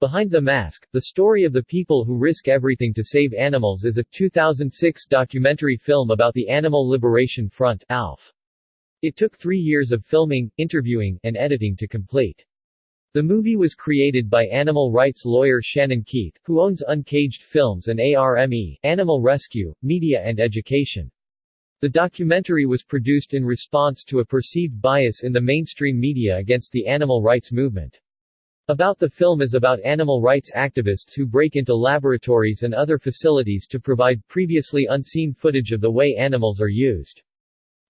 Behind the Mask, The Story of the People Who Risk Everything to Save Animals is a 2006 documentary film about the Animal Liberation Front ALF. It took three years of filming, interviewing, and editing to complete. The movie was created by animal rights lawyer Shannon Keith, who owns Uncaged Films and ARME, Animal Rescue, Media and Education. The documentary was produced in response to a perceived bias in the mainstream media against the animal rights movement. About the film is about animal rights activists who break into laboratories and other facilities to provide previously unseen footage of the way animals are used.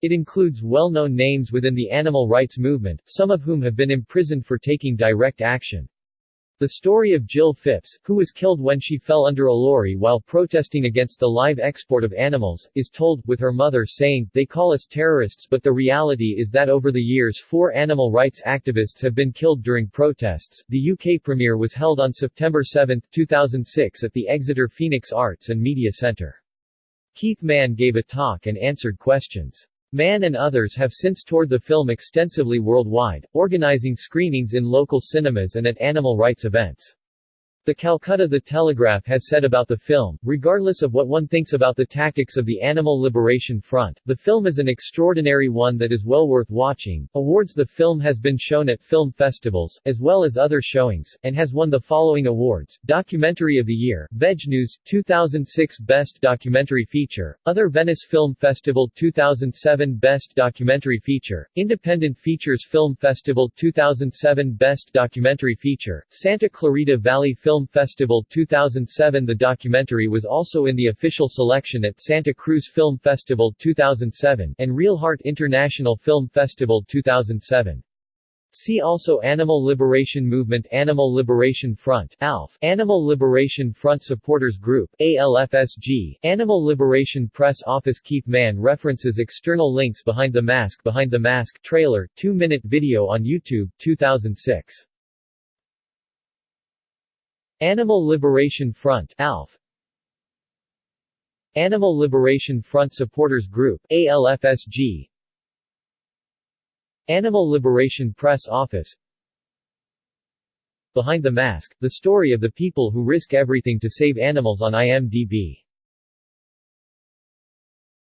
It includes well-known names within the animal rights movement, some of whom have been imprisoned for taking direct action. The story of Jill Phipps, who was killed when she fell under a lorry while protesting against the live export of animals, is told, with her mother saying, they call us terrorists but the reality is that over the years four animal rights activists have been killed during protests. The UK premiere was held on September 7, 2006 at the Exeter Phoenix Arts and Media Centre. Keith Mann gave a talk and answered questions. Mann and others have since toured the film extensively worldwide, organizing screenings in local cinemas and at animal rights events. The Calcutta The Telegraph has said about the film, regardless of what one thinks about the tactics of the Animal Liberation Front, the film is an extraordinary one that is well worth watching. Awards The film has been shown at film festivals, as well as other showings, and has won the following awards Documentary of the Year, VegNews, 2006 Best Documentary Feature, Other Venice Film Festival 2007 Best Documentary Feature, Independent Features Film Festival 2007 Best Documentary Feature, Santa Clarita Valley Film Film Festival 2007 The documentary was also in the official selection at Santa Cruz Film Festival 2007 and Reel Heart International Film Festival 2007. See also Animal Liberation Movement Animal Liberation Front ALF, Animal Liberation Front Supporters Group ALFSG, Animal Liberation Press Office Keith Mann references external links Behind the Mask Behind the Mask trailer, 2-minute video on YouTube, 2006. Animal Liberation Front ALF Animal Liberation Front Supporters Group ALFSG Animal Liberation Press Office. Behind the Mask, the story of the people who risk everything to save animals on IMDb